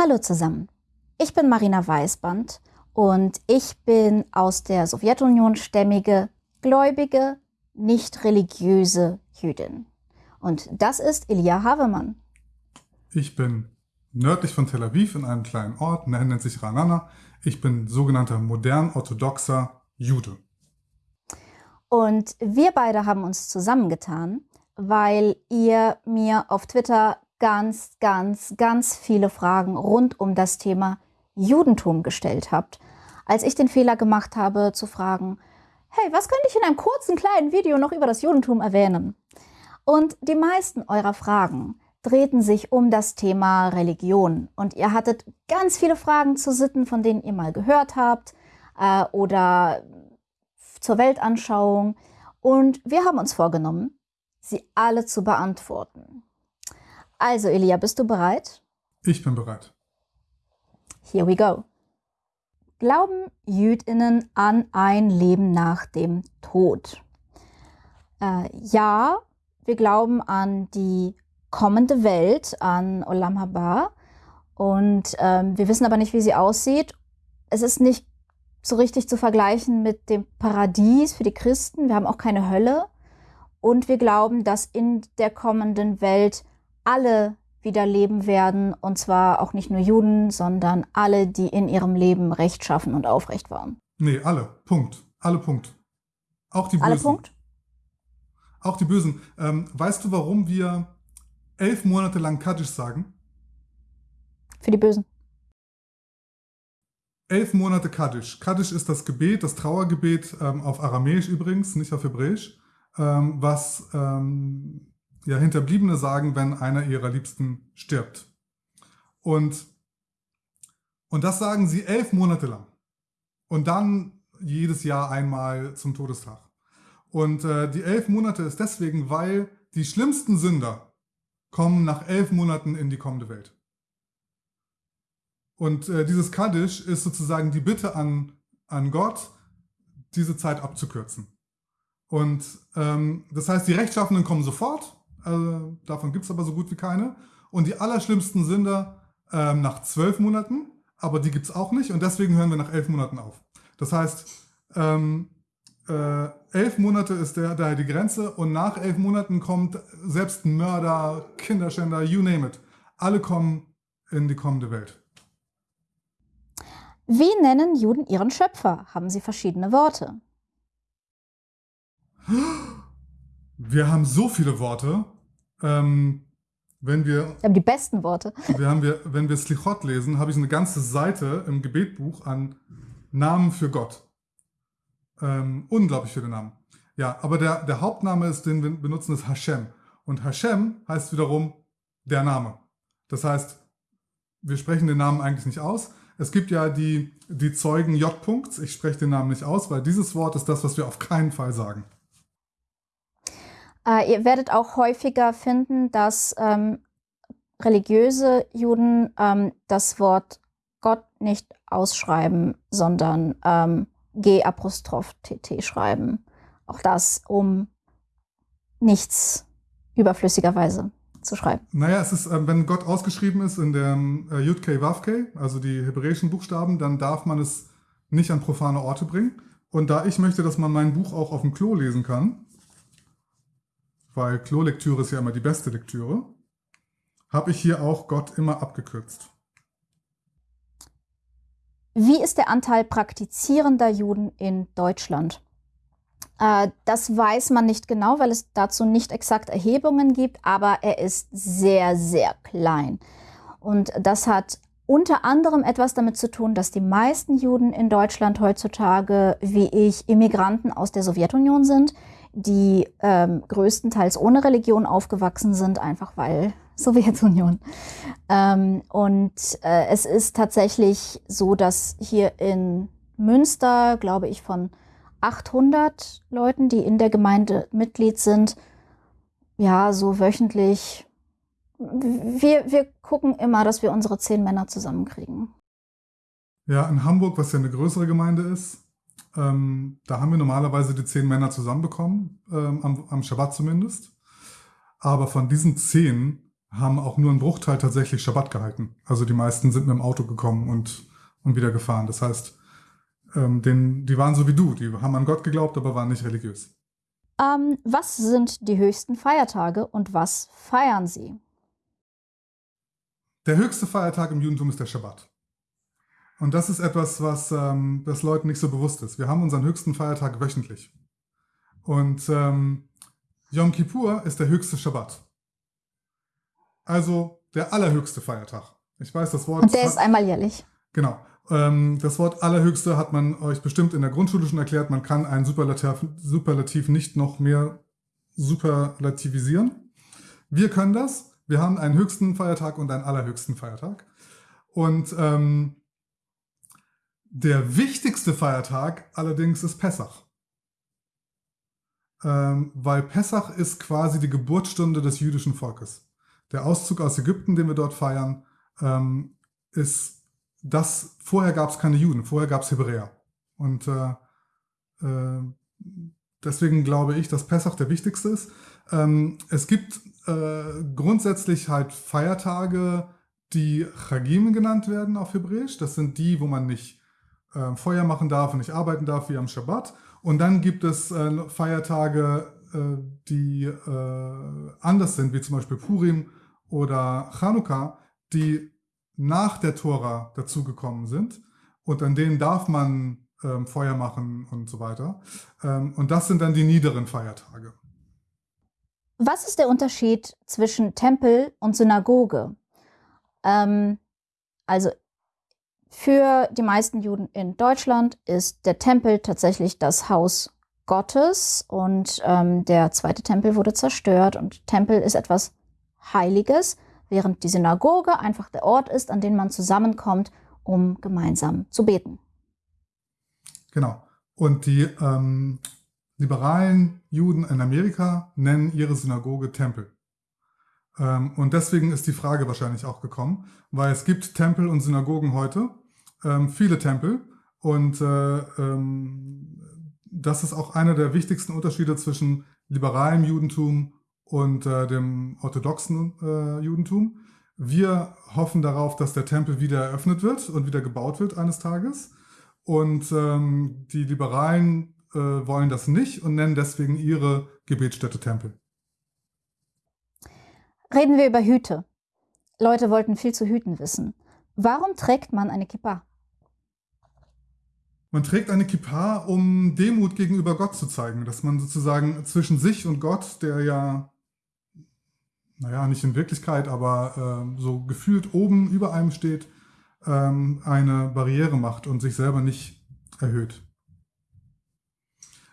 Hallo zusammen, ich bin Marina Weißband und ich bin aus der Sowjetunion stämmige, gläubige, nicht religiöse Jüdin. Und das ist Elia Havemann. Ich bin nördlich von Tel Aviv in einem kleinen Ort, der nennt sich Ranana. Ich bin sogenannter modern-orthodoxer Jude. Und wir beide haben uns zusammengetan, weil ihr mir auf Twitter ganz, ganz, ganz viele Fragen rund um das Thema Judentum gestellt habt, als ich den Fehler gemacht habe zu fragen, hey, was könnte ich in einem kurzen kleinen Video noch über das Judentum erwähnen? Und die meisten eurer Fragen drehten sich um das Thema Religion. Und ihr hattet ganz viele Fragen zu Sitten, von denen ihr mal gehört habt äh, oder zur Weltanschauung. Und wir haben uns vorgenommen, sie alle zu beantworten. Also, Elia, bist du bereit? Ich bin bereit. Here we go. Glauben Jüdinnen an ein Leben nach dem Tod? Äh, ja, wir glauben an die kommende Welt, an Olam Haba. Und ähm, wir wissen aber nicht, wie sie aussieht. Es ist nicht so richtig zu vergleichen mit dem Paradies für die Christen. Wir haben auch keine Hölle. Und wir glauben, dass in der kommenden Welt alle wieder leben werden. Und zwar auch nicht nur Juden, sondern alle, die in ihrem Leben rechtschaffen und aufrecht waren. Nee, alle. Punkt. Alle Punkt. Auch die Bösen. Alle Punkt? Auch die Bösen. Ähm, weißt du, warum wir elf Monate lang Kaddisch sagen? Für die Bösen. Elf Monate Kaddisch. Kaddisch ist das Gebet, das Trauergebet, ähm, auf Aramäisch übrigens, nicht auf Hebräisch, ähm, was ähm, ja, Hinterbliebene sagen, wenn einer ihrer Liebsten stirbt. Und, und das sagen sie elf Monate lang. Und dann jedes Jahr einmal zum Todestag. Und äh, die elf Monate ist deswegen, weil die schlimmsten Sünder kommen nach elf Monaten in die kommende Welt. Und äh, dieses Kaddisch ist sozusagen die Bitte an, an Gott, diese Zeit abzukürzen. Und ähm, das heißt, die Rechtschaffenen kommen sofort, äh, davon gibt es aber so gut wie keine. Und die allerschlimmsten Sünder äh, nach zwölf Monaten, aber die gibt es auch nicht und deswegen hören wir nach elf Monaten auf. Das heißt, ähm, äh, elf Monate ist der, daher die Grenze und nach elf Monaten kommt selbst Mörder, Kinderschänder, you name it. Alle kommen in die kommende Welt. Wie nennen Juden ihren Schöpfer? Haben sie verschiedene Worte? Wir haben so viele Worte. Ähm, wenn wir, wir haben die besten Worte. Wir haben wir, wenn wir Slichot lesen, habe ich eine ganze Seite im Gebetbuch an Namen für Gott. Ähm, unglaublich viele Namen. Ja, aber der, der Hauptname ist, den wir benutzen, ist Hashem. Und Hashem heißt wiederum der Name. Das heißt, wir sprechen den Namen eigentlich nicht aus. Es gibt ja die, die Zeugen J. -Punkts. Ich spreche den Namen nicht aus, weil dieses Wort ist das, was wir auf keinen Fall sagen. Äh, ihr werdet auch häufiger finden, dass ähm, religiöse Juden ähm, das Wort Gott nicht ausschreiben, sondern ähm, G-Apostroph-TT schreiben. Auch das, um nichts überflüssigerweise zu schreiben. Naja, es ist, äh, wenn Gott ausgeschrieben ist in der äh, Yud-K, Wav-K, also die hebräischen Buchstaben, dann darf man es nicht an profane Orte bringen. Und da ich möchte, dass man mein Buch auch auf dem Klo lesen kann, weil Klolektüre ist ja immer die beste Lektüre, habe ich hier auch Gott immer abgekürzt. Wie ist der Anteil praktizierender Juden in Deutschland? Äh, das weiß man nicht genau, weil es dazu nicht exakt Erhebungen gibt, aber er ist sehr, sehr klein. Und das hat unter anderem etwas damit zu tun, dass die meisten Juden in Deutschland heutzutage, wie ich, Immigranten aus der Sowjetunion sind, die ähm, größtenteils ohne Religion aufgewachsen sind, einfach weil Sowjetunion. Ähm, und äh, es ist tatsächlich so, dass hier in Münster, glaube ich, von 800 Leuten, die in der Gemeinde Mitglied sind, ja, so wöchentlich. Wir, wir gucken immer, dass wir unsere zehn Männer zusammenkriegen. Ja, in Hamburg, was ja eine größere Gemeinde ist, ähm, da haben wir normalerweise die zehn Männer zusammenbekommen, ähm, am, am Schabbat zumindest. Aber von diesen zehn haben auch nur einen Bruchteil tatsächlich Schabbat gehalten. Also die meisten sind mit dem Auto gekommen und, und wieder gefahren. Das heißt, ähm, den, die waren so wie du, die haben an Gott geglaubt, aber waren nicht religiös. Ähm, was sind die höchsten Feiertage und was feiern sie? Der höchste Feiertag im Judentum ist der Schabbat. Und das ist etwas, was ähm, das Leuten nicht so bewusst ist. Wir haben unseren höchsten Feiertag wöchentlich. Und ähm, Yom Kippur ist der höchste Schabbat. Also der allerhöchste Feiertag. Ich weiß das Wort. Und der ist einmal jährlich. Genau. Ähm, das Wort allerhöchste hat man euch bestimmt in der Grundschule schon erklärt. Man kann ein Superlativ, Superlativ nicht noch mehr superlativisieren. Wir können das. Wir haben einen höchsten Feiertag und einen allerhöchsten Feiertag. Und ähm, der wichtigste Feiertag allerdings ist Pessach. Ähm, weil Pessach ist quasi die Geburtsstunde des jüdischen Volkes. Der Auszug aus Ägypten, den wir dort feiern, ähm, ist das, vorher gab es keine Juden, vorher gab es Hebräer. Und äh, äh, deswegen glaube ich, dass Pessach der wichtigste ist. Ähm, es gibt äh, grundsätzlich halt Feiertage, die Chagim genannt werden auf Hebräisch. Das sind die, wo man nicht äh, Feuer machen darf und nicht arbeiten darf, wie am Schabbat. Und dann gibt es äh, Feiertage, äh, die äh, anders sind, wie zum Beispiel Purim oder Chanukka, die nach der Tora dazugekommen sind und an denen darf man ähm, Feuer machen und so weiter. Ähm, und das sind dann die niederen Feiertage. Was ist der Unterschied zwischen Tempel und Synagoge? Ähm, also für die meisten Juden in Deutschland ist der Tempel tatsächlich das Haus Gottes und ähm, der zweite Tempel wurde zerstört und Tempel ist etwas Heiliges, während die Synagoge einfach der Ort ist, an dem man zusammenkommt, um gemeinsam zu beten. Genau. Und die ähm, liberalen Juden in Amerika nennen ihre Synagoge Tempel. Ähm, und deswegen ist die Frage wahrscheinlich auch gekommen, weil es gibt Tempel und Synagogen heute, ähm, viele Tempel. Und äh, ähm, das ist auch einer der wichtigsten Unterschiede zwischen liberalem Judentum und äh, dem orthodoxen äh, Judentum. Wir hoffen darauf, dass der Tempel wieder eröffnet wird und wieder gebaut wird eines Tages. Und ähm, die Liberalen wollen das nicht und nennen deswegen ihre Gebetsstätte Tempel. Reden wir über Hüte. Leute wollten viel zu Hüten wissen. Warum trägt man eine Kippa? Man trägt eine Kippa, um Demut gegenüber Gott zu zeigen, dass man sozusagen zwischen sich und Gott, der ja naja, nicht in Wirklichkeit, aber äh, so gefühlt oben über einem steht, ähm, eine Barriere macht und sich selber nicht erhöht.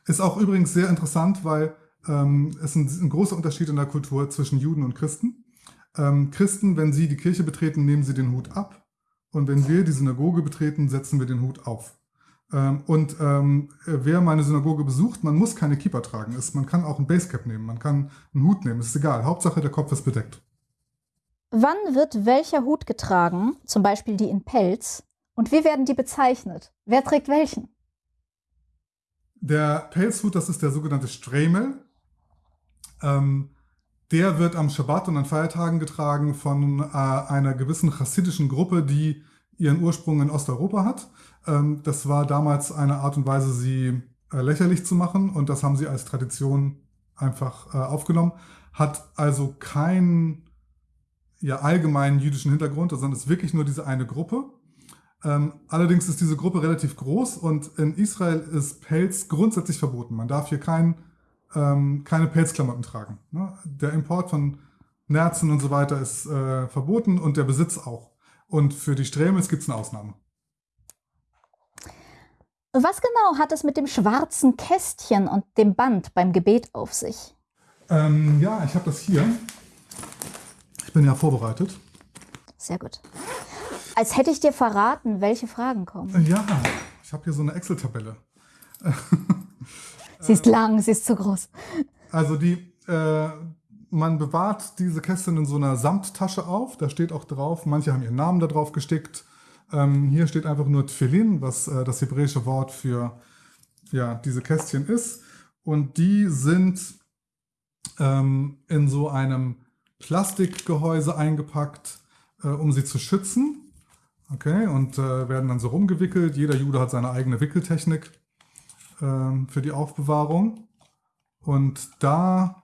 Ist auch übrigens sehr interessant, weil ähm, es ein, ein großer Unterschied in der Kultur zwischen Juden und Christen. Ähm, Christen, wenn sie die Kirche betreten, nehmen sie den Hut ab. Und wenn wir die Synagoge betreten, setzen wir den Hut auf. Ähm, und ähm, wer meine Synagoge besucht, man muss keine Kippa tragen. Es, man kann auch ein Basecap nehmen, man kann einen Hut nehmen, ist egal. Hauptsache, der Kopf ist bedeckt. Wann wird welcher Hut getragen, zum Beispiel die in Pelz, und wie werden die bezeichnet? Wer trägt welchen? Der Pelzhut, das ist der sogenannte Stremel. Ähm, der wird am Schabbat und an Feiertagen getragen von äh, einer gewissen chassidischen Gruppe, die ihren Ursprung in Osteuropa hat. Ähm, das war damals eine Art und Weise, sie äh, lächerlich zu machen und das haben sie als Tradition einfach äh, aufgenommen. Hat also keinen ja, allgemeinen jüdischen Hintergrund, sondern ist wirklich nur diese eine Gruppe. Ähm, allerdings ist diese Gruppe relativ groß und in Israel ist Pelz grundsätzlich verboten. Man darf hier kein, ähm, keine Pelzklamotten tragen. Ne? Der Import von Nerzen und so weiter ist äh, verboten und der Besitz auch. Und für die Strämels gibt es eine Ausnahme. Was genau hat es mit dem schwarzen Kästchen und dem Band beim Gebet auf sich? Ähm, ja, ich habe das hier. Ich bin ja vorbereitet. Sehr gut. Als hätte ich dir verraten, welche Fragen kommen. Ja, ich habe hier so eine Excel-Tabelle. sie ist lang, sie ist zu groß. Also die, äh, man bewahrt diese Kästchen in so einer Samttasche auf. Da steht auch drauf, manche haben ihren Namen da drauf gestickt. Ähm, hier steht einfach nur Tfilin, was äh, das hebräische Wort für ja, diese Kästchen ist. Und die sind ähm, in so einem Plastikgehäuse eingepackt, äh, um sie zu schützen. Okay, und äh, werden dann so rumgewickelt. Jeder Jude hat seine eigene Wickeltechnik äh, für die Aufbewahrung. Und da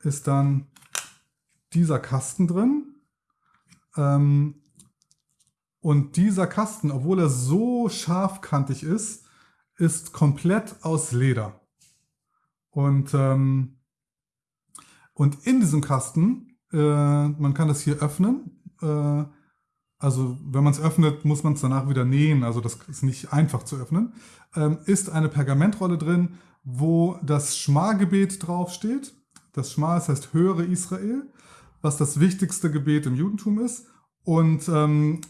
ist dann dieser Kasten drin. Ähm, und dieser Kasten, obwohl er so scharfkantig ist, ist komplett aus Leder. Und, ähm, und in diesem Kasten, äh, man kann das hier öffnen. Äh, also wenn man es öffnet, muss man es danach wieder nähen. Also das ist nicht einfach zu öffnen. Ähm, ist eine Pergamentrolle drin, wo das Schma-Gebet draufsteht. Das Schma, das heißt Höre Israel, was das wichtigste Gebet im Judentum ist. Und, ähm,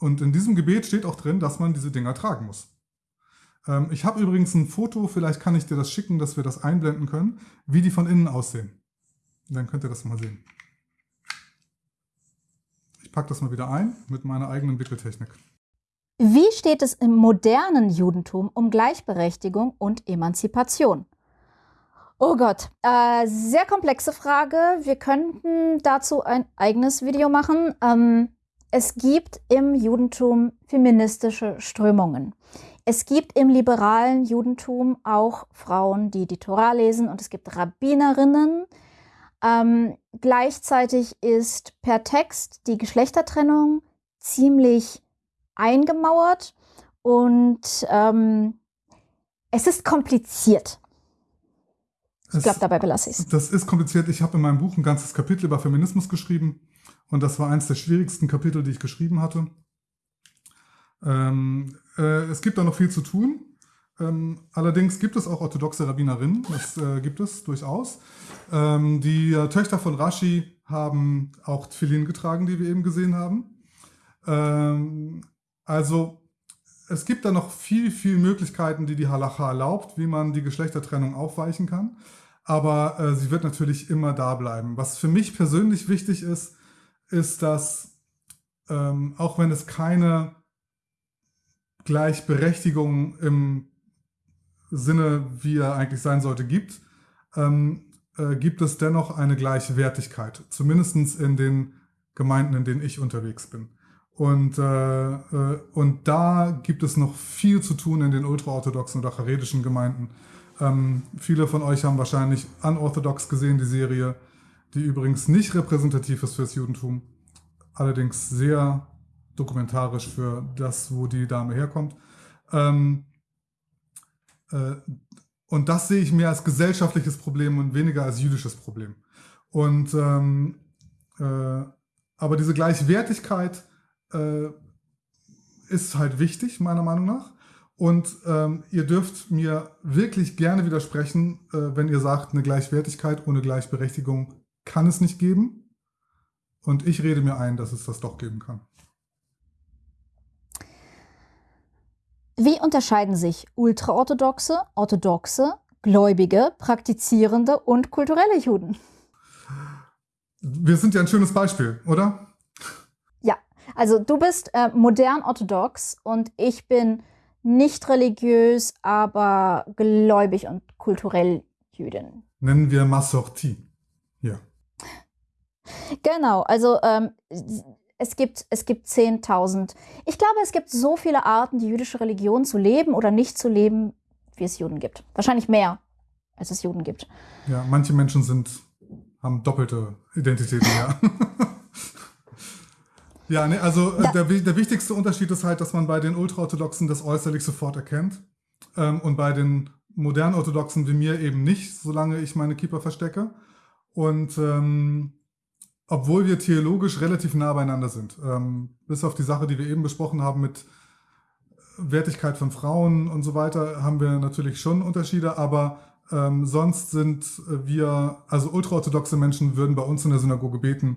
und in diesem Gebet steht auch drin, dass man diese Dinger tragen muss. Ähm, ich habe übrigens ein Foto, vielleicht kann ich dir das schicken, dass wir das einblenden können, wie die von innen aussehen. Dann könnt ihr das mal sehen. Packe das mal wieder ein mit meiner eigenen Wickeltechnik. Wie steht es im modernen Judentum um Gleichberechtigung und Emanzipation? Oh Gott, äh, sehr komplexe Frage. Wir könnten dazu ein eigenes Video machen. Ähm, es gibt im Judentum feministische Strömungen. Es gibt im liberalen Judentum auch Frauen, die die Torah lesen und es gibt Rabbinerinnen. Ähm, gleichzeitig ist per Text die Geschlechtertrennung ziemlich eingemauert und ähm, es ist kompliziert. Ich glaube, dabei belasse ich es. Das ist kompliziert. Ich habe in meinem Buch ein ganzes Kapitel über Feminismus geschrieben und das war eines der schwierigsten Kapitel, die ich geschrieben hatte. Ähm, äh, es gibt da noch viel zu tun. Ähm, allerdings gibt es auch orthodoxe Rabbinerinnen, das äh, gibt es durchaus. Ähm, die äh, Töchter von Rashi haben auch Tfilin getragen, die wir eben gesehen haben. Ähm, also es gibt da noch viel, viel Möglichkeiten, die die Halacha erlaubt, wie man die Geschlechtertrennung aufweichen kann. Aber äh, sie wird natürlich immer da bleiben. Was für mich persönlich wichtig ist, ist, dass ähm, auch wenn es keine Gleichberechtigung im Sinne, wie er eigentlich sein sollte, gibt, ähm, äh, gibt es dennoch eine Gleichwertigkeit, zumindest in den Gemeinden, in denen ich unterwegs bin. Und, äh, äh, und da gibt es noch viel zu tun in den ultraorthodoxen oder charedischen Gemeinden. Ähm, viele von euch haben wahrscheinlich Unorthodox gesehen, die Serie, die übrigens nicht repräsentativ ist fürs Judentum, allerdings sehr dokumentarisch für das, wo die Dame herkommt. Ähm, äh, und das sehe ich mehr als gesellschaftliches Problem und weniger als jüdisches Problem. Und ähm, äh, aber diese Gleichwertigkeit äh, ist halt wichtig, meiner Meinung nach. Und ähm, ihr dürft mir wirklich gerne widersprechen, äh, wenn ihr sagt, eine Gleichwertigkeit ohne Gleichberechtigung kann es nicht geben. Und ich rede mir ein, dass es das doch geben kann. Wie unterscheiden sich ultraorthodoxe, orthodoxe, gläubige, praktizierende und kulturelle Juden? Wir sind ja ein schönes Beispiel, oder? Ja, also du bist äh, modern orthodox und ich bin nicht religiös, aber gläubig und kulturell Jüdin. Nennen wir Massorti. Ja. Genau, also ähm, es gibt, es gibt 10.000. Ich glaube, es gibt so viele Arten, die jüdische Religion zu leben oder nicht zu leben, wie es Juden gibt. Wahrscheinlich mehr, als es Juden gibt. Ja, manche Menschen sind, haben doppelte Identitäten, ja. ja, nee, also äh, der, der wichtigste Unterschied ist halt, dass man bei den Ultraorthodoxen das äußerlich sofort erkennt ähm, und bei den modernen Orthodoxen wie mir eben nicht, solange ich meine Keeper verstecke. Und ähm, obwohl wir theologisch relativ nah beieinander sind. Ähm, bis auf die Sache, die wir eben besprochen haben mit Wertigkeit von Frauen und so weiter, haben wir natürlich schon Unterschiede, aber ähm, sonst sind wir, also ultraorthodoxe Menschen würden bei uns in der Synagoge beten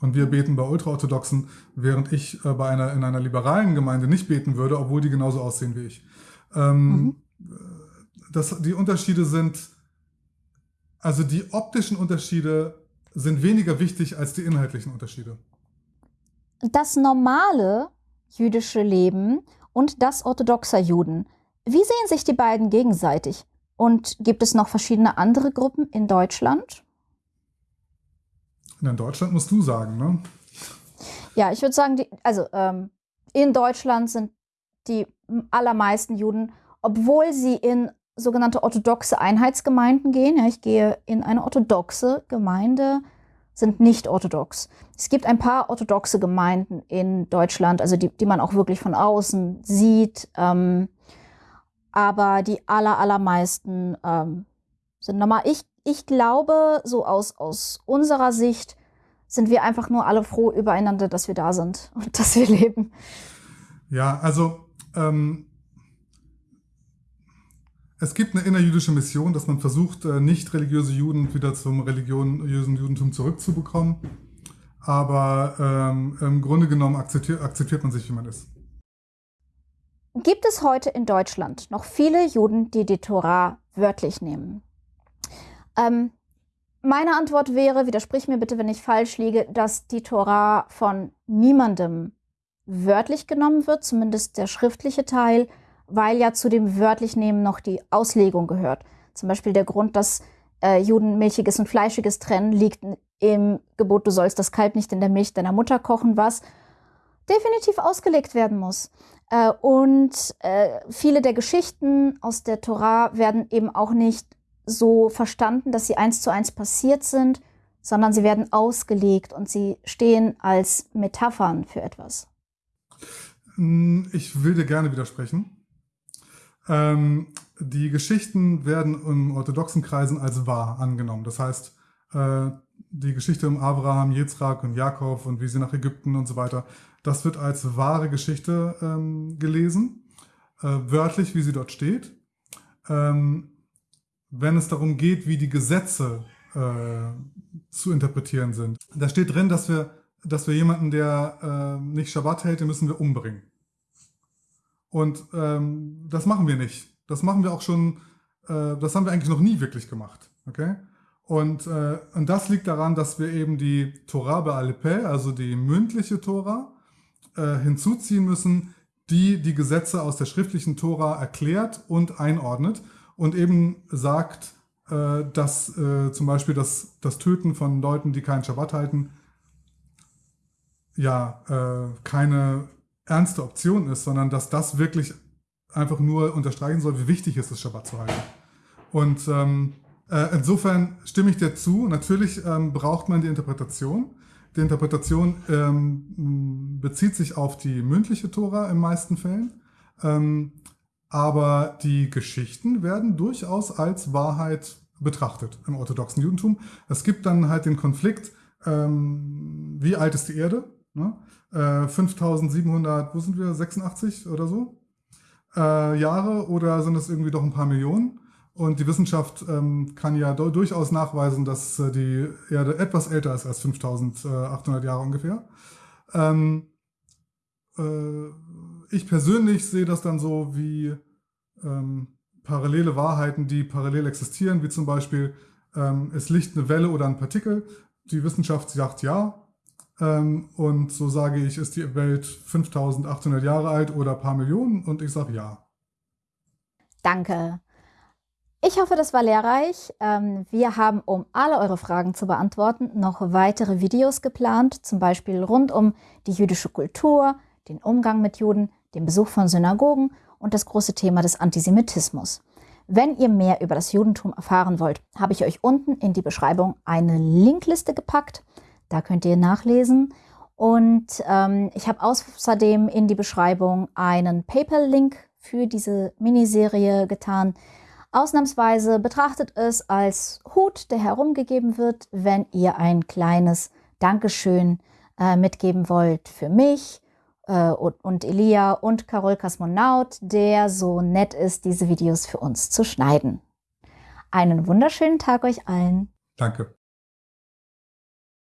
und wir beten bei ultraorthodoxen, während ich äh, bei einer, in einer liberalen Gemeinde nicht beten würde, obwohl die genauso aussehen wie ich. Ähm, mhm. das, die Unterschiede sind, also die optischen Unterschiede sind weniger wichtig als die inhaltlichen Unterschiede. Das normale jüdische Leben und das orthodoxer Juden. Wie sehen sich die beiden gegenseitig? Und gibt es noch verschiedene andere Gruppen in Deutschland? In Deutschland musst du sagen, ne? Ja, ich würde sagen, die, also ähm, in Deutschland sind die allermeisten Juden, obwohl sie in sogenannte orthodoxe Einheitsgemeinden gehen, ja, ich gehe in eine orthodoxe Gemeinde, sind nicht orthodox. Es gibt ein paar orthodoxe Gemeinden in Deutschland, also die, die man auch wirklich von außen sieht, ähm, aber die aller, allermeisten ähm, sind normal. Ich, ich glaube, so aus, aus unserer Sicht sind wir einfach nur alle froh übereinander, dass wir da sind und dass wir leben. Ja, also ähm, es gibt eine innerjüdische Mission, dass man versucht, äh, nicht religiöse Juden wieder zum religiösen Judentum zurückzubekommen. Aber ähm, im Grunde genommen akzeptiert, akzeptiert man sich, wie man ist. Gibt es heute in Deutschland noch viele Juden, die die Torah wörtlich nehmen? Ähm, meine Antwort wäre, widersprich mir bitte, wenn ich falsch liege, dass die Torah von niemandem wörtlich genommen wird, zumindest der schriftliche Teil, weil ja zu dem wörtlich nehmen noch die Auslegung gehört. Zum Beispiel der Grund, dass äh, Juden milchiges und fleischiges trennen, liegt im Gebot, du sollst das Kalb nicht in der Milch deiner Mutter kochen, was definitiv ausgelegt werden muss. Äh, und äh, viele der Geschichten aus der Torah werden eben auch nicht so verstanden, dass sie eins zu eins passiert sind, sondern sie werden ausgelegt und sie stehen als Metaphern für etwas. Hm, ich will dir gerne widersprechen. Ähm, die Geschichten werden in orthodoxen Kreisen als wahr angenommen. Das heißt, äh, die Geschichte um Abraham, Yitzhak und Jakob und wie sie nach Ägypten und so weiter, das wird als wahre Geschichte ähm, gelesen, äh, wörtlich, wie sie dort steht. Ähm, wenn es darum geht, wie die Gesetze äh, zu interpretieren sind. Da steht drin, dass wir, dass wir jemanden, der äh, nicht Schabbat hält, den müssen wir umbringen. Und ähm, das machen wir nicht. Das machen wir auch schon, äh, das haben wir eigentlich noch nie wirklich gemacht. Okay? Und, äh, und das liegt daran, dass wir eben die Torah Be'alpeh, also die mündliche Tora, äh, hinzuziehen müssen, die die Gesetze aus der schriftlichen Tora erklärt und einordnet und eben sagt, äh, dass äh, zum Beispiel das, das Töten von Leuten, die keinen Schabbat halten, ja, äh, keine ernste Option ist, sondern dass das wirklich einfach nur unterstreichen soll, wie wichtig es ist, Schabbat zu halten. Und ähm, äh, insofern stimme ich dir zu. Natürlich ähm, braucht man die Interpretation. Die Interpretation ähm, bezieht sich auf die mündliche Tora in meisten Fällen. Ähm, aber die Geschichten werden durchaus als Wahrheit betrachtet im orthodoxen Judentum. Es gibt dann halt den Konflikt, ähm, wie alt ist die Erde? Ne? Äh, 5700, wo sind wir, 86 oder so? Äh, Jahre oder sind es irgendwie doch ein paar Millionen? Und die Wissenschaft ähm, kann ja durchaus nachweisen, dass äh, die Erde etwas älter ist als 5800 Jahre ungefähr. Ähm, äh, ich persönlich sehe das dann so wie ähm, parallele Wahrheiten, die parallel existieren, wie zum Beispiel, ähm, es liegt eine Welle oder ein Partikel. Die Wissenschaft sagt ja, und so sage ich, ist die Welt 5800 Jahre alt oder ein paar Millionen? Und ich sage ja. Danke. Ich hoffe, das war lehrreich. Ähm, wir haben, um alle eure Fragen zu beantworten, noch weitere Videos geplant, zum Beispiel rund um die jüdische Kultur, den Umgang mit Juden, den Besuch von Synagogen und das große Thema des Antisemitismus. Wenn ihr mehr über das Judentum erfahren wollt, habe ich euch unten in die Beschreibung eine Linkliste gepackt. Da könnt ihr nachlesen. Und ähm, ich habe außerdem in die Beschreibung einen PayPal-Link für diese Miniserie getan. Ausnahmsweise betrachtet es als Hut, der herumgegeben wird, wenn ihr ein kleines Dankeschön äh, mitgeben wollt für mich äh, und, und Elia und Carol Kosmonaut, der so nett ist, diese Videos für uns zu schneiden. Einen wunderschönen Tag euch allen. Danke.